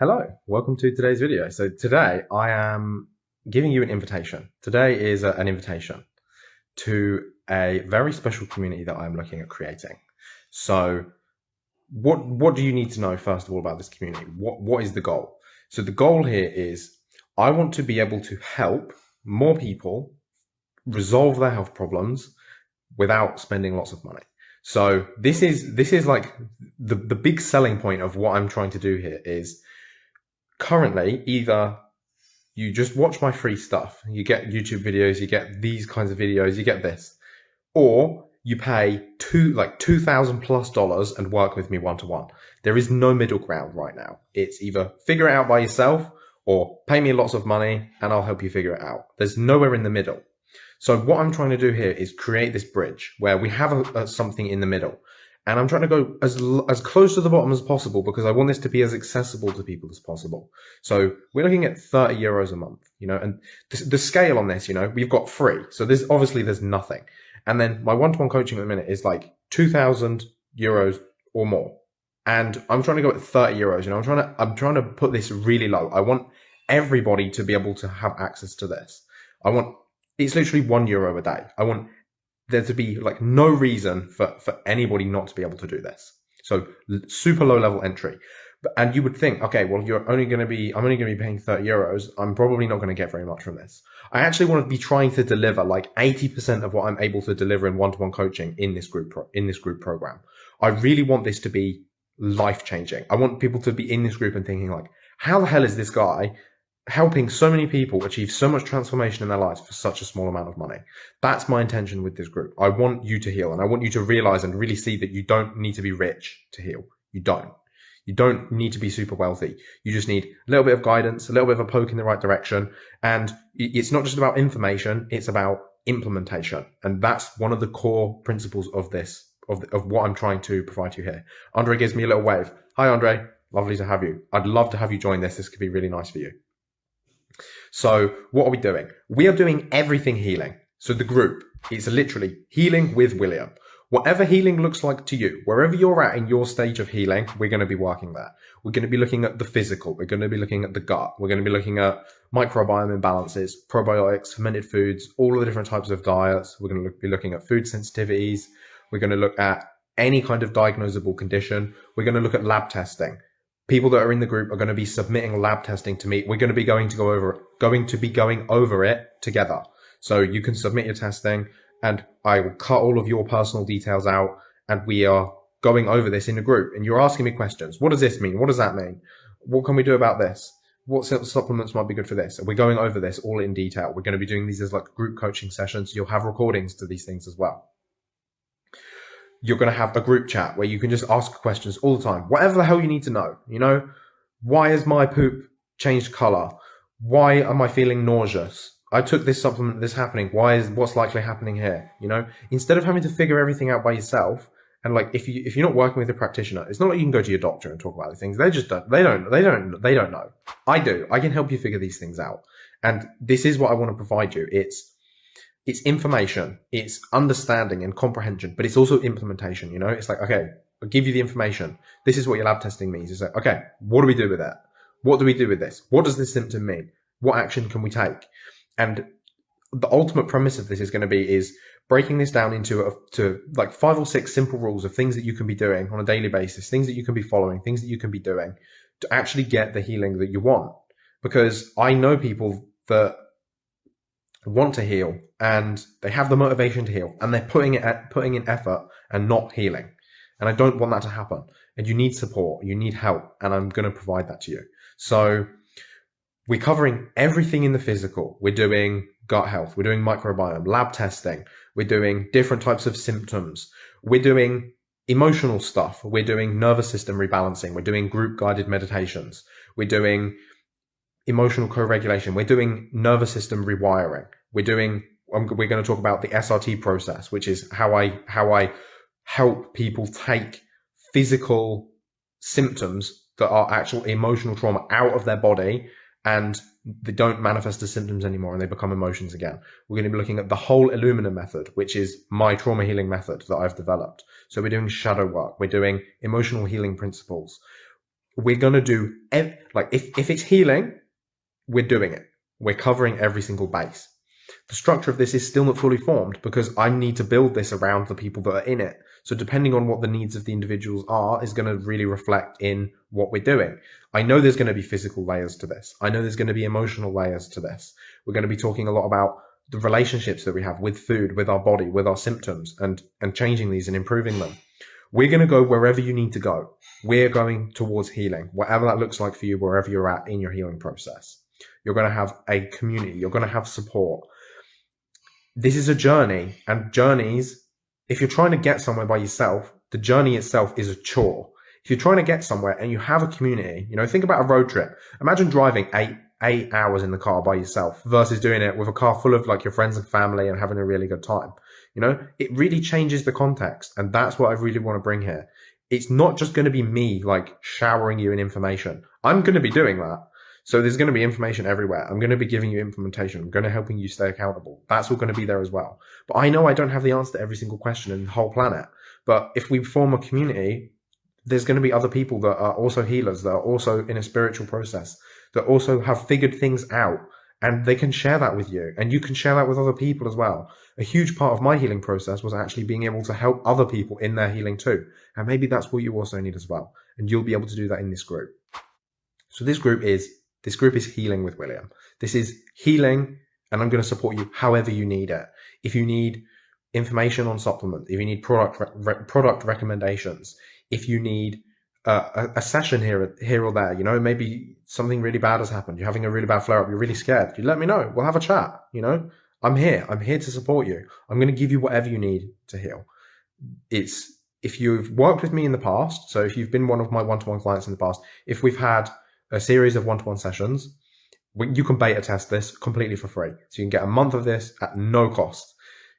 Hello, welcome to today's video. So today I am giving you an invitation. Today is a, an invitation to a very special community that I'm looking at creating. So what what do you need to know first of all about this community? What what is the goal? So the goal here is I want to be able to help more people resolve their health problems without spending lots of money. So this is this is like the the big selling point of what I'm trying to do here is currently either you just watch my free stuff, you get YouTube videos, you get these kinds of videos, you get this, or you pay two like two thousand plus dollars and work with me one to one. There is no middle ground right now. It's either figure it out by yourself or pay me lots of money and I'll help you figure it out. There's nowhere in the middle. So what I'm trying to do here is create this bridge where we have a, a, something in the middle and I'm trying to go as as close to the bottom as possible because I want this to be as accessible to people as possible. So we're looking at 30 euros a month, you know, and the, scale on this, you know, we've got free. So there's obviously there's nothing. And then my one-to-one coaching at the minute is like 2000 euros or more. And I'm trying to go at 30 euros, you know, I'm trying to, I'm trying to put this really low. I want everybody to be able to have access to this. I want, it's literally one euro a day. I want there to be like no reason for, for anybody not to be able to do this. So super low level entry. And you would think, okay, well, you're only going to be, I'm only going to be paying 30 euros. I'm probably not going to get very much from this. I actually want to be trying to deliver like 80% of what I'm able to deliver in one-to-one coaching in this group, in this group program. I really want this to be life changing. I want people to be in this group and thinking like, how the hell is this guy helping so many people achieve so much transformation in their lives for such a small amount of money. That's my intention with this group. I want you to heal and I want you to realize and really see that you don't need to be rich to heal. You don't. You don't need to be super wealthy. You just need a little bit of guidance, a little bit of a poke in the right direction. And it's not just about information, it's about implementation. And that's one of the core principles of this, of, of what I'm trying to provide you here. Andre gives me a little wave. Hi, Andre. Lovely to have you. I'd love to have you join this. This could be really nice for you. So what are we doing? We are doing everything healing. So the group is literally healing with William. Whatever healing looks like to you, wherever you're at in your stage of healing, we're going to be working there. We're going to be looking at the physical. We're going to be looking at the gut. We're going to be looking at microbiome imbalances, probiotics, fermented foods, all of the different types of diets. We're going to be looking at food sensitivities. We're going to look at any kind of diagnosable condition. We're going to look at lab testing people that are in the group are going to be submitting lab testing to me. We're going to be going to go over going to be going over it together. So you can submit your testing and I will cut all of your personal details out and we are going over this in a group and you're asking me questions. What does this mean? What does that mean? What can we do about this? What supplements might be good for this? We're going over this all in detail. We're going to be doing these as like group coaching sessions. You'll have recordings to these things as well you're going to have a group chat where you can just ask questions all the time, whatever the hell you need to know. You know, why has my poop changed color? Why am I feeling nauseous? I took this supplement, this happening. Why is what's likely happening here? You know, instead of having to figure everything out by yourself, and like if you if you're not working with a practitioner, it's not like you can go to your doctor and talk about these things. They just don't. They don't. They don't. They don't know. I do. I can help you figure these things out. And this is what I want to provide you. It's it's information, it's understanding and comprehension, but it's also implementation. You know, it's like, okay, I'll give you the information. This is what your lab testing means. It's like, okay, what do we do with that? What do we do with this? What does this symptom mean? What action can we take? And the ultimate premise of this is going to be is breaking this down into a, to like five or six simple rules of things that you can be doing on a daily basis, things that you can be following, things that you can be doing to actually get the healing that you want. Because I know people that want to heal and they have the motivation to heal and they're putting it at, putting in effort and not healing. And I don't want that to happen. And you need support, you need help, and I'm going to provide that to you. So we're covering everything in the physical. We're doing gut health, we're doing microbiome, lab testing, we're doing different types of symptoms, we're doing emotional stuff, we're doing nervous system rebalancing, we're doing group guided meditations, we're doing emotional co-regulation, we're doing nervous system rewiring, we're doing um, we're going to talk about the SRT process, which is how I how I help people take physical symptoms that are actual emotional trauma out of their body and they don't manifest as symptoms anymore and they become emotions again. We're going to be looking at the whole Illumina method, which is my trauma healing method that I've developed. So we're doing shadow work. We're doing emotional healing principles. we're going to do like if, if it's healing, we're doing it. We're covering every single base. The structure of this is still not fully formed because I need to build this around the people that are in it. So depending on what the needs of the individuals are is going to really reflect in what we're doing. I know there's going to be physical layers to this. I know there's going to be emotional layers to this. We're going to be talking a lot about the relationships that we have with food, with our body, with our symptoms and, and changing these and improving them. We're going to go wherever you need to go. We're going towards healing, whatever that looks like for you, wherever you're at in your healing process. You're going to have a community. You're going to have support. This is a journey and journeys. If you're trying to get somewhere by yourself, the journey itself is a chore. If you're trying to get somewhere and you have a community, you know, think about a road trip. Imagine driving eight, eight hours in the car by yourself versus doing it with a car full of like your friends and family and having a really good time. You know, it really changes the context. And that's what I really want to bring here. It's not just going to be me like showering you in information. I'm going to be doing that. So there's going to be information everywhere. I'm going to be giving you implementation. I'm going to helping you stay accountable. That's all going to be there as well. But I know I don't have the answer to every single question in the whole planet. But if we form a community, there's going to be other people that are also healers, that are also in a spiritual process, that also have figured things out and they can share that with you and you can share that with other people as well. A huge part of my healing process was actually being able to help other people in their healing too. And maybe that's what you also need as well. And you'll be able to do that in this group. So this group is, this group is healing with William. This is healing and I'm going to support you however you need it. If you need information on supplements, if you need product, re product recommendations, if you need uh, a, a, session here, here or there, you know, maybe something really bad has happened. You're having a really bad flare up. You're really scared. You let me know. We'll have a chat. You know, I'm here. I'm here to support you. I'm going to give you whatever you need to heal. It's if you've worked with me in the past. So if you've been one of my one-to-one clients in the past, if we've had a series of one-to-one sessions, you can beta test this completely for free. So you can get a month of this at no cost.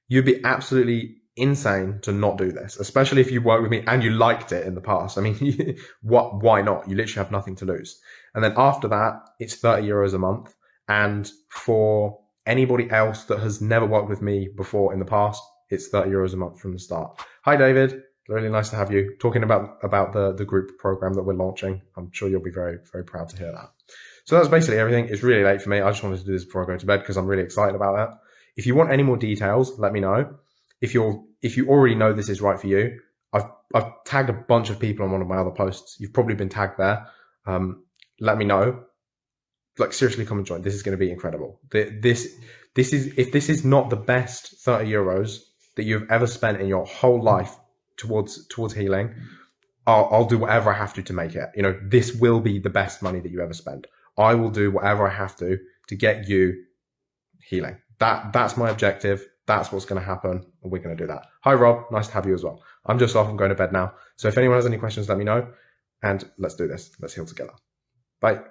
You'd be absolutely insane to not do this, especially if you worked with me and you liked it in the past. I mean, what? Why not? You literally have nothing to lose. And then after that, it's 30 euros a month. And for anybody else that has never worked with me before in the past, it's 30 euros a month from the start. Hi, David. Really nice to have you talking about, about the, the group program that we're launching. I'm sure you'll be very, very proud to hear that. So that's basically everything. It's really late for me. I just wanted to do this before I go to bed because I'm really excited about that. If you want any more details, let me know. If you're if you already know this is right for you, I've I've tagged a bunch of people on one of my other posts. You've probably been tagged there. Um, let me know. Like seriously, come and join. This is going to be incredible. This this is if this is not the best thirty euros that you've ever spent in your whole life towards towards healing, I'll, I'll do whatever I have to to make it. You know, this will be the best money that you ever spend. I will do whatever I have to to get you healing. That that's my objective. That's what's going to happen. And we're going to do that. Hi, Rob. Nice to have you as well. I'm just off. I'm going to bed now. So if anyone has any questions, let me know. And let's do this. Let's heal together. Bye.